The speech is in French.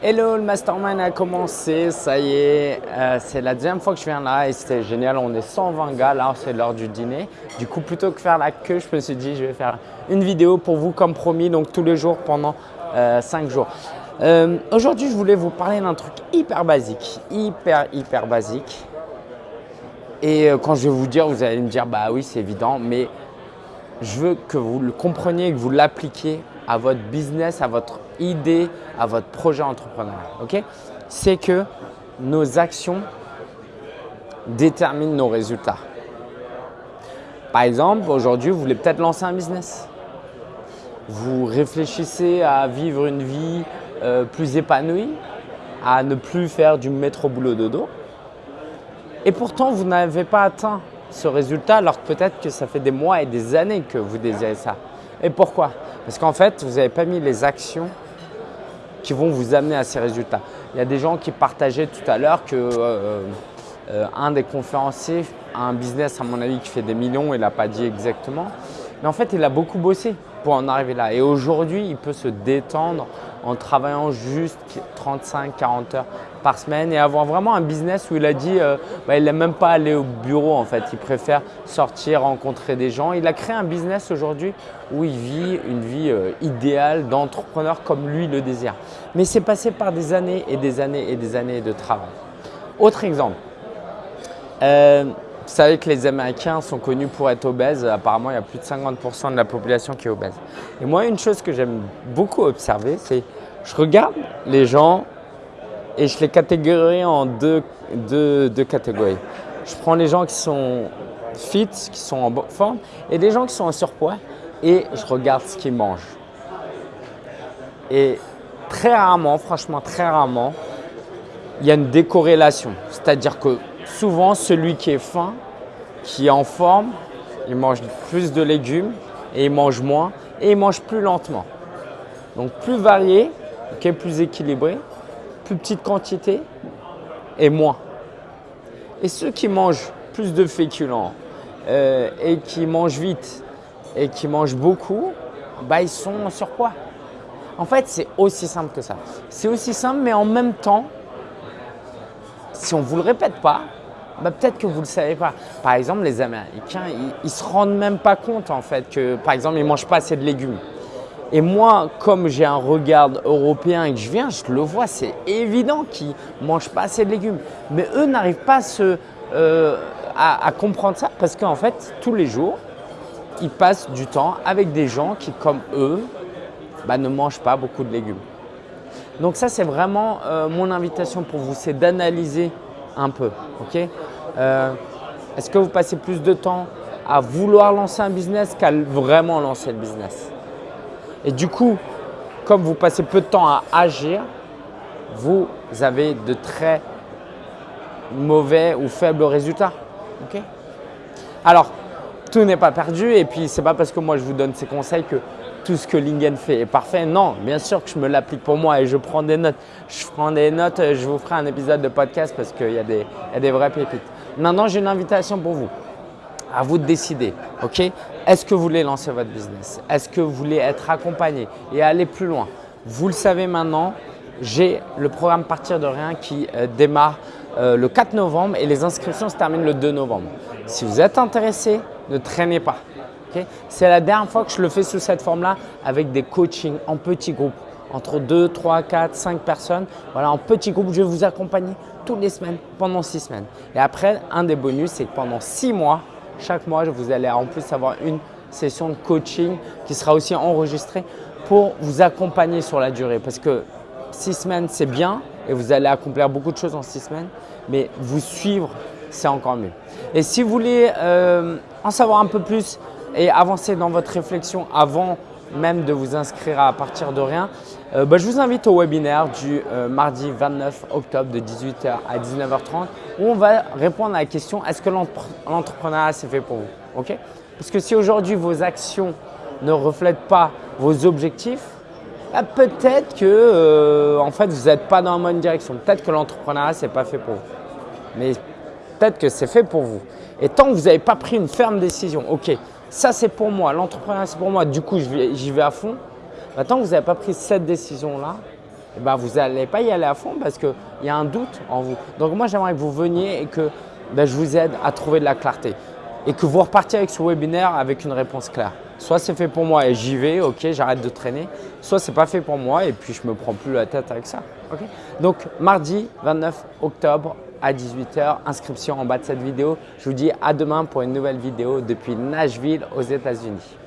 Hello, le mastermind a commencé, ça y est, euh, c'est la deuxième fois que je viens là et c'était génial, on est 120 gars, là c'est l'heure du dîner. Du coup, plutôt que faire la queue, je me suis dit je vais faire une vidéo pour vous comme promis, donc tous les jours pendant 5 euh, jours. Euh, aujourd'hui, je voulais vous parler d'un truc hyper basique, hyper hyper basique. Et quand je vais vous dire, vous allez me dire bah oui c'est évident, mais je veux que vous le compreniez, que vous l'appliquiez à votre business, à votre idée, à votre projet entrepreneurial. C'est que nos actions déterminent nos résultats. Par exemple, aujourd'hui, vous voulez peut-être lancer un business. Vous réfléchissez à vivre une vie euh, plus épanouie, à ne plus faire du métro boulot dodo. Et pourtant, vous n'avez pas atteint ce résultat alors que peut-être que ça fait des mois et des années que vous désirez ça. Et pourquoi? Parce qu'en fait, vous n'avez pas mis les actions qui vont vous amener à ces résultats. Il y a des gens qui partageaient tout à l'heure que euh, euh, un des conférenciers a un business, à mon avis, qui fait des millions, il n'a pas dit exactement. Mais en fait, il a beaucoup bossé pour en arriver là. Et aujourd'hui, il peut se détendre en travaillant juste 35-40 heures par semaine et avoir vraiment un business où il a dit euh, bah, il n'aime même pas aller au bureau en fait, il préfère sortir, rencontrer des gens. Il a créé un business aujourd'hui où il vit une vie euh, idéale d'entrepreneur comme lui le désire. Mais c'est passé par des années et des années et des années de travail. Autre exemple, euh, vous savez que les Américains sont connus pour être obèses. Apparemment, il y a plus de 50% de la population qui est obèse. Et moi, une chose que j'aime beaucoup observer, c'est je regarde les gens et je les catégorise en deux, catégories. Je prends les gens qui sont fit, qui sont en forme, et des gens qui sont en surpoids, et je regarde ce qu'ils mangent. Et très rarement, franchement très rarement, il y a une décorrélation. C'est-à-dire que souvent, celui qui est fin, qui est en forme, il mange plus de légumes et il mange moins et il mange plus lentement. Donc plus varié, plus équilibré, plus petite quantité et moins. Et ceux qui mangent plus de féculents euh, et qui mangent vite et qui mangent beaucoup, bah, ils sont en surpoids. En fait, c'est aussi simple que ça. C'est aussi simple, mais en même temps, si on ne vous le répète pas, bah, peut-être que vous ne le savez pas. Par exemple, les Américains, ils ne se rendent même pas compte en fait que, par exemple, ils ne mangent pas assez de légumes. Et moi, comme j'ai un regard européen et que je viens, je le vois, c'est évident qu'ils ne mangent pas assez de légumes. Mais eux n'arrivent pas euh, à, comprendre ça parce qu'en fait, tous les jours, ils passent du temps avec des gens qui, comme eux, bah, ne mangent pas beaucoup de légumes. Donc ça, c'est vraiment euh, mon invitation pour vous, c'est d'analyser un peu. Euh, est-ce que vous passez plus de temps à vouloir lancer un business qu'à vraiment lancer le business? Et du coup, comme vous passez peu de temps à agir, vous avez de très mauvais ou faibles résultats. Alors, tout n'est pas perdu et puis ce n'est pas parce que moi je vous donne ces conseils que tout ce que Lingen fait est parfait. Non, bien sûr que je me l'applique pour moi et je prends des notes. Je prends des notes, je vous ferai un épisode de podcast parce qu'il y, a des, des vraies pépites. Maintenant, j'ai une invitation pour vous. À vous de décider, ok? Est-ce que vous voulez lancer votre business? Est-ce que vous voulez être accompagné? Et aller plus loin Vous le savez maintenant, j'ai le programme Partir de rien qui euh, démarre euh, le 4 novembre et les inscriptions se terminent le 2 novembre. Si vous êtes intéressé, ne traînez pas. C'est la dernière fois que je le fais sous cette forme-là avec des coachings en petits groupes, entre 2, 3, 4, 5 personnes. Voilà, en petits groupes, je vais vous accompagner toutes les semaines, pendant 6 semaines. Et après, un des bonus, c'est que pendant 6 mois, chaque mois, vous allez en plus avoir une session de coaching qui sera aussi enregistrée pour vous accompagner sur la durée. Parce que 6 semaines, c'est bien et vous allez accomplir beaucoup de choses en 6 semaines, mais vous suivre, c'est encore mieux. Et si vous voulez euh, en savoir un peu plus et avancer dans votre réflexion avant même de vous inscrire à partir de rien, euh, bah, je vous invite au webinaire du euh, mardi 29 octobre de 18h à 19h30 où on va répondre à la question est-ce que l'entrepreneuriat c'est fait pour vous? Ok? Parce que si aujourd'hui vos actions ne reflètent pas vos objectifs, bah, peut-être que euh, en fait, vous n'êtes pas dans la bonne direction. Peut-être que l'entrepreneuriat ce n'est pas fait pour vous. Mais peut-être que c'est fait pour vous. Et tant que vous n'avez pas pris une ferme décision, ok, ça c'est pour moi, l'entrepreneuriat c'est pour moi, du coup j'y vais, à fond. Tant que vous n'avez pas pris cette décision-là, eh ben, vous n'allez pas y aller à fond parce qu'il y a un doute en vous. Donc moi, j'aimerais que vous veniez et que ben, je vous aide à trouver de la clarté et que vous repartiez avec ce webinaire avec une réponse claire. Soit c'est fait pour moi et j'y vais, ok, j'arrête de traîner. Soit c'est pas fait pour moi et puis je me prends plus la tête avec ça. Donc mardi 29 octobre à 18h, inscription en bas de cette vidéo. Je vous dis à demain pour une nouvelle vidéo depuis Nashville aux États-Unis.